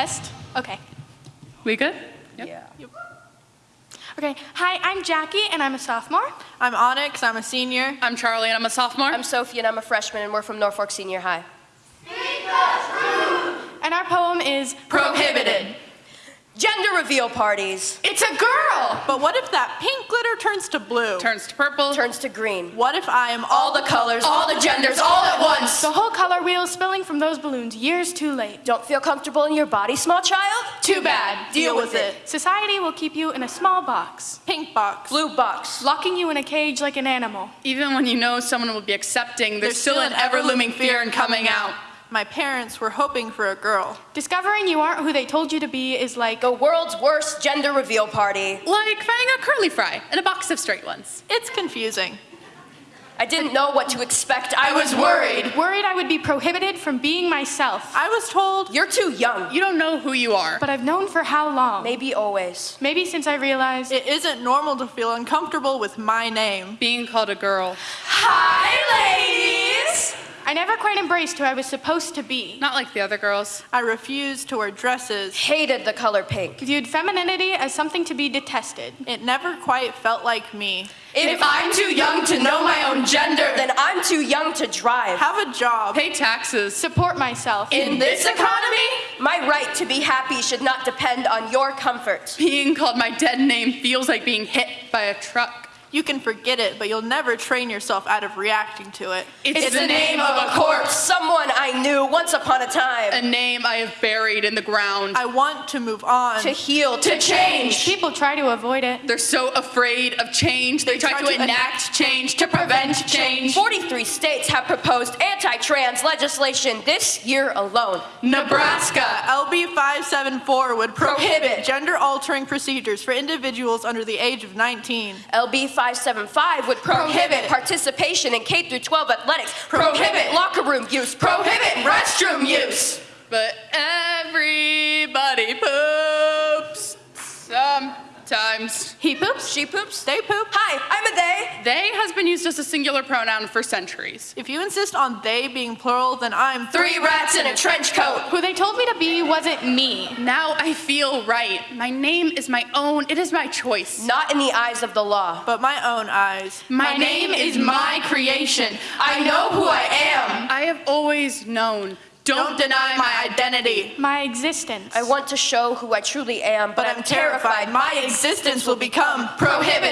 test. Okay. We good? Yeah. Okay. Hi, I'm Jackie, and I'm a sophomore. I'm Onyx, I'm a senior. I'm Charlie and I'm a sophomore. I'm Sophie and I'm a freshman and we're from Norfolk Senior High. And our poem is Prohibited. Gender reveal parties. It's a girl! But what if that pink glitter turns to blue? Turns to purple. Turns to green. What if I am All the colors, all the genders, all at once. The whole color wheel is spilling from those balloons years too late. Don't feel comfortable in your body, small child? Too bad. Deal with it. Society will keep you in a small box, Pink box. Blue box. locking you in a cage like an animal. Even when you know someone will be accepting, there's, still, an ever looming fear in coming out. My parents were hoping for a girl. Discovering you aren't who they told you to be is like The world's worst gender reveal party. Like finding a curly fry and a box of straight ones. It's confusing. I didn't know what to expect. I was worried. worried I would be prohibited from being myself. I was told You're too young. You don't know who you are. But I've known for how long? Maybe always. Maybe since I realized it isn't normal to feel uncomfortable with my name. Being called a girl. Hi, ladies! I never quite embraced who I was supposed to be. Not like the other girls. I refused to wear dresses. Hated the color pink. Viewed femininity as something to be detested. It never quite felt like me. If I'm too young to know my own gender, then I'm too young to drive. Have a job. Pay taxes. Support myself. In this economy, my right to be happy should not depend on your comfort. Being called my dead name feels like being hit by a truck. You can forget it, but you'll never train yourself out of reacting to it. It's the name of a corpse, someone I knew once upon a time. a name I have buried in the ground. I want to move on. To heal, to change. People try to avoid it. They're so afraid of change, they, try, try to to enact change to prevent change. 43 states have proposed anti-trans legislation this year alone. Nebraska. LB 574 would prohibit, Prohibit. gender altering procedures for individuals under the age of 19. LB 575 would prohibit, Prohibit. participation in K through 12 athletics. Prohibit, locker room use. Prohibit restroom use. But everybody sometimes. He poops. She poops. They poop. Hi, I'm a they. They has been used as a singular pronoun for centuries. If you insist on they being plural, then I'm Three rats in a trench coat. Who they told me to be wasn't me. Now I feel right. My name is my own. It is my choice. Not in the eyes of the law. but my own eyes. My, name is my creation. I know who I am. I have always known. Don't, deny my identity. My existence. I want to show who I truly am, but, But I'm terrified my existence will become prohibited. prohibited.